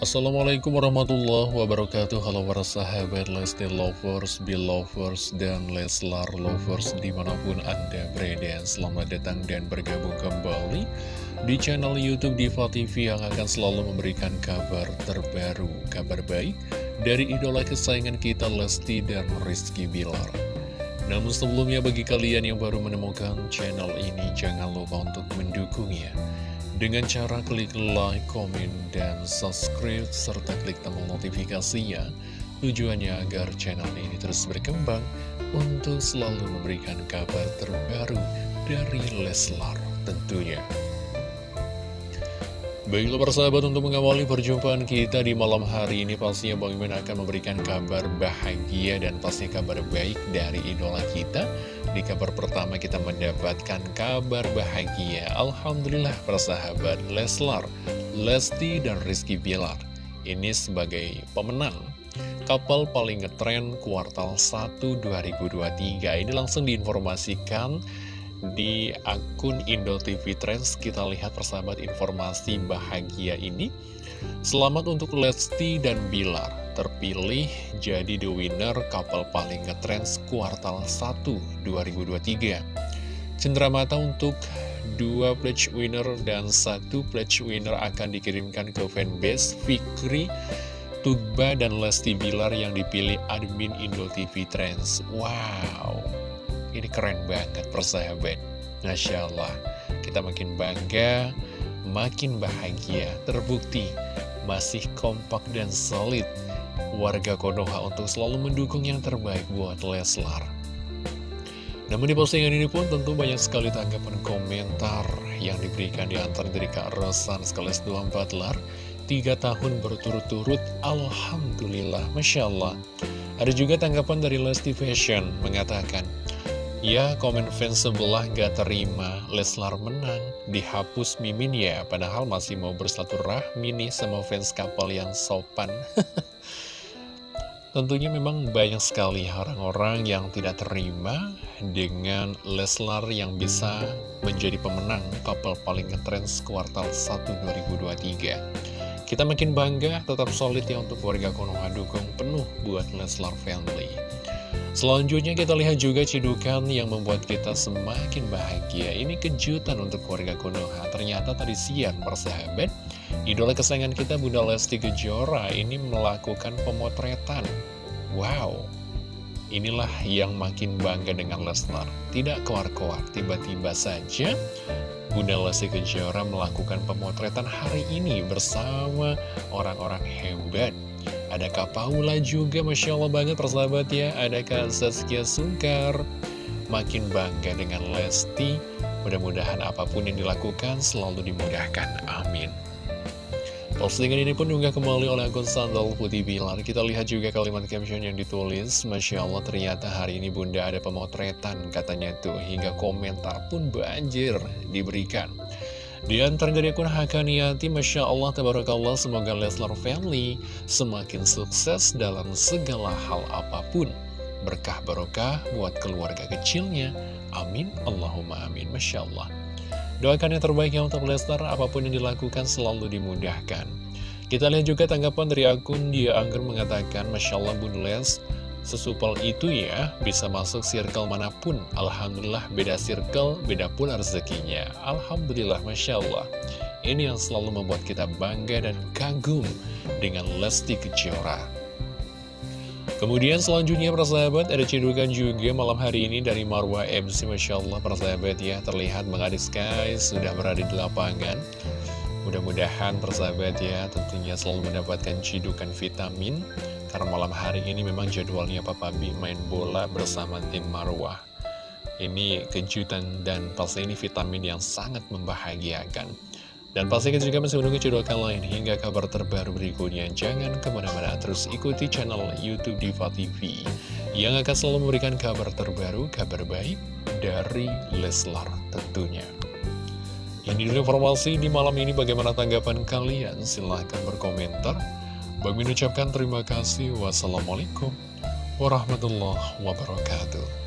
Assalamualaikum warahmatullahi wabarakatuh. Halo para sahabat Lesti Lovers, Belovers, dan Leslar Lovers di mana pun anda berada. Selamat datang dan bergabung kembali di channel Youtube Diva TV Yang akan selalu memberikan kabar terbaru, kabar baik Dari idola kesayangan kita Lesti dan Rizky Bilar. Namun sebelumnya bagi kalian yang baru menemukan channel ini Jangan lupa untuk mendukungnya dengan cara klik like, komen, dan subscribe, serta klik tombol notifikasinya. Tujuannya agar channel ini terus berkembang untuk selalu memberikan kabar terbaru dari Leslar tentunya. Baiklah persahabat untuk mengawali perjumpaan kita di malam hari ini pastinya Bang Iman akan memberikan kabar bahagia dan pasti kabar baik dari idola kita. Di kabar pertama kita mendapatkan kabar bahagia. Alhamdulillah persahabat Leslar, Lesti dan Rizky Bilar. Ini sebagai pemenang Kapal paling ngetren kuartal 1 2023 Ini langsung diinformasikan di akun Indo TV Trends kita lihat persahabat informasi bahagia ini. Selamat untuk Lesti dan Bilar. Terpilih jadi the winner kapal paling ngetrends kuartal 1 2023 Cenderamata untuk dua pledge winner dan satu pledge winner akan dikirimkan ke fanbase Fikri Tugba dan Lesti Bilar yang dipilih admin Indo TV Trends. Wow ini keren banget persahabat. Masya Allah. Kita makin bangga Makin bahagia. Terbukti Masih kompak dan solid. Warga Konoha untuk selalu mendukung yang terbaik buat Leslar. Namun di postingan ini pun tentu banyak sekali tanggapan komentar yang diberikan di antar dari Kak Rosan sekaligus 24 lar. Tiga tahun berturut-turut, Alhamdulillah, Masya Allah. Ada juga tanggapan dari Lesti Fashion mengatakan Ya, komen fans sebelah gak terima. Leslar menang, dihapus Mimin ya Padahal masih mau bersilaturahmi nih sama fans kapal yang sopan. Tentunya memang banyak sekali orang-orang yang tidak terima dengan Leslar yang bisa menjadi pemenang kapal paling ngetrends kuartal 1 2023 Kita makin bangga, tetap solid ya untuk warga Konoha dukung penuh buat Leslar Family Selanjutnya kita lihat juga cidukan yang membuat kita semakin bahagia. Ini kejutan untuk keluarga Konoha. Ternyata tadi siang persahabat Idola kesayangan kita Bunda Lesti Kejora ini melakukan pemotretan. Wow. Inilah yang makin bangga dengan Lesnar Tidak keluar-keluar Tiba-tiba saja Bunda Lesti Kejora melakukan pemotretan hari ini bersama orang-orang hebat ada Kak Paula juga, Masya Allah banget persahabat ya. Ada Kak Saskia Sungkar. Makin bangga dengan Lesti. Mudah-mudahan apa pun yang dilakukan selalu dimudahkan. Amin. Postingan ini pun juga kembali oleh akun Sandal Putih Bilar. Kita lihat juga kalimat caption yang ditulis. Masya Allah ternyata hari ini bunda ada pemotretan katanya tuh. Hingga komentar pun banjir diberikan. Di antara dari akun Hakaniati, Masya Allah, Tabarakallah, semoga Leslar Family semakin sukses dalam segala hal apa pun. Berkah barokah buat keluarga kecilnya. Amin. Allahumma amin. Masya Allah. Doakan yang terbaik ya untuk Leslar, apa pun yang dilakukan selalu dimudahkan. Kita lihat juga tanggapan dari akun Dia Angger mengatakan, Masya Allah Bun Les, Sesupel itu ya, bisa masuk circle mana pun. Alhamdulillah beda circle, beda pula rezekinya. Alhamdulillah, Masya Allah. Ini yang selalu membuat kita bangga dan kagum dengan Lesti Kejora. Kemudian selanjutnya persahabat ada cedukan juga malam hari ini dari Marwah MC Masya Allah persahabat ya terlihat mengadis guys sudah berada di lapangan Mudah-mudahan persahabat ya tentunya selalu mendapatkan cidukan vitamin karena malam hari ini memang jadwalnya Papa B main bola bersama tim Marwah. Ini kejutan dan pasti ini vitamin yang sangat membahagiakan. Dan pasti kita juga masih menunggu cedokan lain hingga kabar terbaru berikutnya. Jangan ke mana-mana terus ikuti channel Youtube Diva TV yang akan selalu memberikan kabar terbaru, kabar baik dari Leslar tentunya. Ini dulu informasi di malam ini bagaimana tanggapan kalian? Silahkan berkomentar. Bagi ucapkan terima kasih. Wassalamualaikum warahmatullahi wabarakatuh.